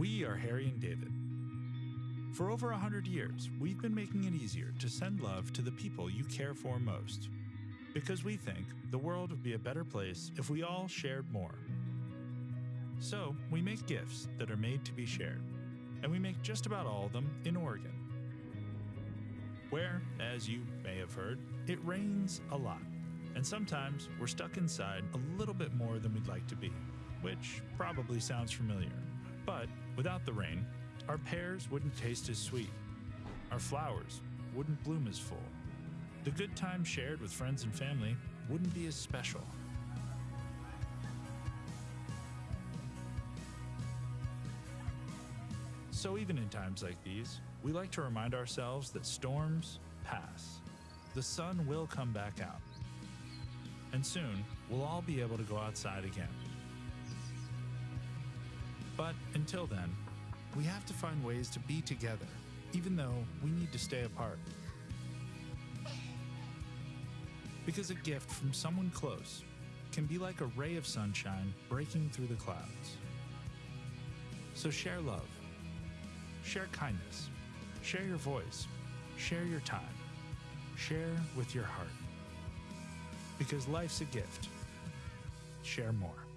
We are Harry and David. For over a hundred years, we've been making it easier to send love to the people you care for most. Because we think the world would be a better place if we all shared more. So, we make gifts that are made to be shared. And we make just about all of them in Oregon. Where, as you may have heard, it rains a lot. And sometimes we're stuck inside a little bit more than we'd like to be, which probably sounds familiar. But without the rain, our pears wouldn't taste as sweet. Our flowers wouldn't bloom as full. The good time shared with friends and family wouldn't be as special. So, even in times like these, we like to remind ourselves that storms pass. The sun will come back out. And soon, we'll all be able to go outside again. But until then, we have to find ways to be together, even though we need to stay apart. Because a gift from someone close can be like a ray of sunshine breaking through the clouds. So share love, share kindness, share your voice, share your time, share with your heart. Because life's a gift. Share more.